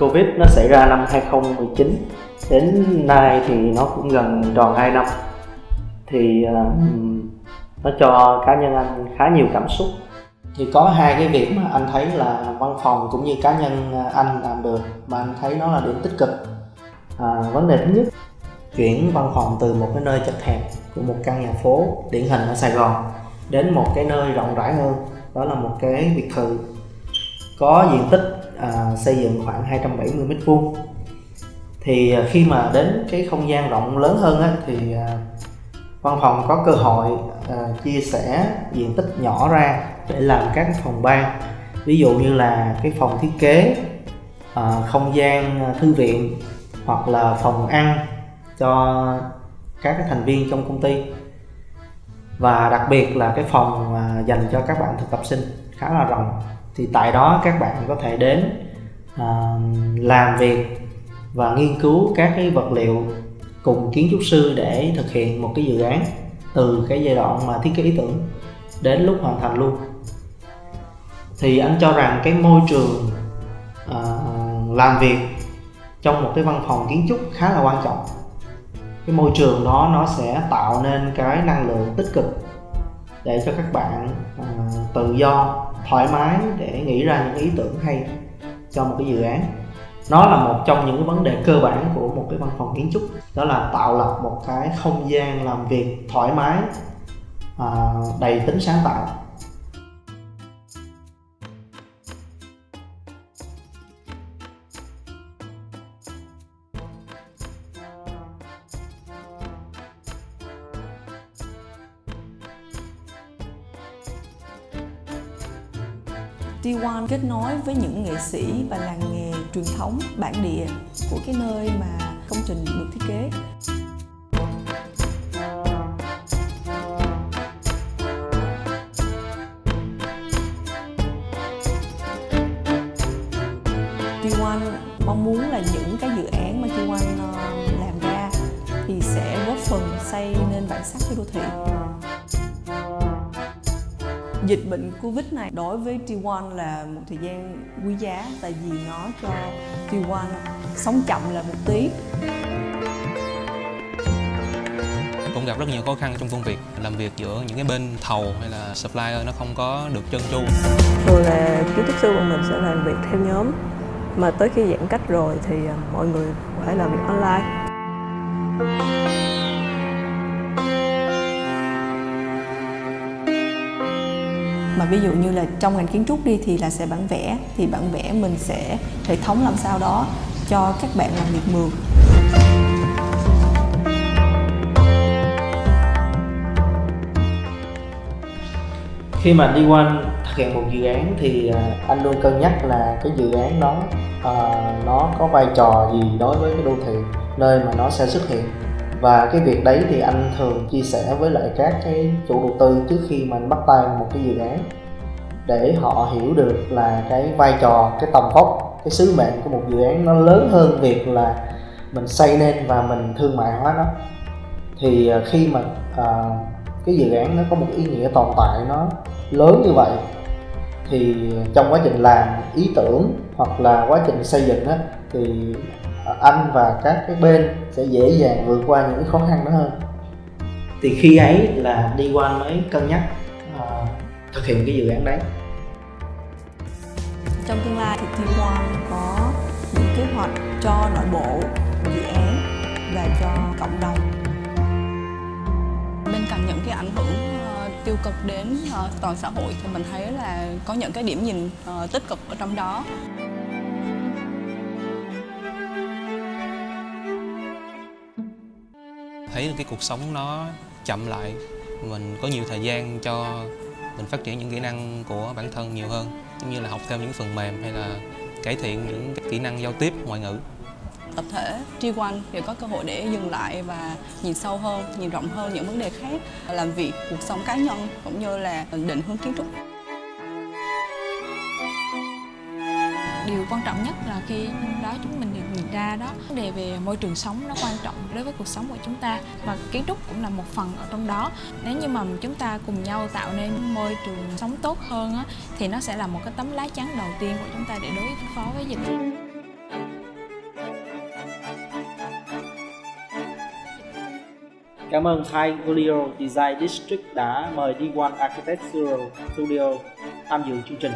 Covid nó xảy ra năm 2019 đến nay thì nó cũng gần tròn 2 năm. Thì uh, nó cho cá nhân anh khá nhiều cảm xúc. Thì có hai cái việc mà anh thấy là văn phòng cũng như cá nhân anh làm được mà anh thấy nó là điểm tích cực. À, vấn đề thứ nhất chuyển văn phòng từ một cái nơi chật hẹp của một căn nhà phố điển hình ở Sài Gòn đến một cái nơi rộng rãi hơn. Đó là một cái biệt thự có diện tích à, xây dựng khoảng 270 mét vuông. Thì à, khi mà đến cái không gian rộng lớn hơn á, thì à, văn phòng có cơ hội à, chia sẻ diện tích nhỏ ra để làm các phòng ban. Ví dụ như là cái phòng thiết kế à, không gian à, thư viện hoặc là phòng ăn cho các cái thành viên trong công ty. Và đặc biệt là cái phòng à, dành cho các bạn thực tập sinh khá là rộng thì tại đó các bạn có thể đến à, làm việc và nghiên cứu các cái vật liệu cùng kiến trúc sư để thực hiện một cái dự án từ cái giai đoạn mà thiết kế ý tưởng đến lúc hoàn thành luôn. Thì anh cho rằng cái môi trường à, làm việc trong một cái văn phòng kiến trúc khá là quan trọng. Cái môi trường đó nó sẽ tạo nên cái năng lượng tích cực để cho các bạn à, tự do thoải mái để nghĩ ra những ý tưởng hay cho một cái dự án. Nó là một trong những cái vấn đề cơ bản của một cái văn phòng kiến trúc đó là tạo lập một cái không gian làm việc thoải mái à, đầy tính sáng tạo. T1 kết nối với những nghệ sĩ và làng nghề truyền thống, bản địa của cái nơi mà công trình được thiết kế. T1 mong muốn là những cái dự án mà T1 ờ, làm ra thì sẽ góp phần xây nên bản sắc cho đô thị dịch bệnh Covid này đối với T1 là một thời gian quý giá tại vì nó cho T1 sống chậm là một tí. Cũng gặp rất nhiều khó khăn trong công việc làm việc giữa những cái bên thầu hay là supplier nó không có được trơn tru. Thường là kiến trúc sư bọn mình sẽ làm việc theo nhóm mà tới khi giãn cách rồi thì à, mọi người phải làm việc online mà ví dụ như là trong ngành kiến trúc đi thì là sẽ bản vẽ thì bản vẽ mình sẽ hệ thống làm sao đó cho các bạn làm việc mượn. Khi mà đi qua thực hiện một dự án thì à, anh luôn cân nhắc là cái dự án đó uh, nó có vai trò gì đối với cái đô thị nơi mà nó sẽ xuất hiện và cái việc đấy thì anh thường chia sẻ với lại các cái chủ đầu tư trước khi mà anh bắt tay một cái dự án để họ hiểu được là cái vai trò cái tầm vóc cái sứ mệnh của một dự án nó lớn hơn việc là mình xây nên và mình thương mại hóa nó. Thì ờ, khi mà à, cái dự án nó có một ý nghĩa tồn tại nó lớn như vậy thì trong quá trình làm ý tưởng hoặc là quá trình xây dựng á thì anh và các cái bên sẽ dễ dàng vượt qua những khó khăn đó hơn. Thì khi ấy là đi qua mới cân nhắc uh, thực hiện cái dự án đấy. Trong tương lai thì Team One có những kế hoạch cho nội bộ dự án và cho cộng đồng. Bên cạnh những cái ảnh hưởng uh, tiêu cực đến uh, toàn xã hội thì mình thấy là có những cái điểm nhìn uh, tích cực ở trong đó thấy cái cuộc sống nó chậm lại mình có nhiều thời gian cho mình phát triển những kỹ năng của bản thân nhiều hơn giống như là học thêm những phần mềm hay là cải thiện những kỹ năng giao tiếp ngoại ngữ tập thể T1 thì có cơ hội để dừng lại và nhìn sâu hơn, nhìn rộng hơn những vấn đề khác, làm việc, cuộc sống cá nhân cũng như là định hướng kiến trúc. điều quan trọng nhất là khi đó chúng mình được nhìn ra đó vấn đề về môi trường sống nó quan trọng đối với cuộc sống của chúng ta và kiến trúc cũng là một phần ở trong đó nếu như mà chúng ta cùng nhau tạo nên môi trường sống tốt hơn á, thì nó sẽ là một cái tấm lá chắn đầu tiên của chúng ta để đối phó với dịch Cảm ơn Thai Golio Design District đã mời D1 Architectural Studio tham dự chương trình.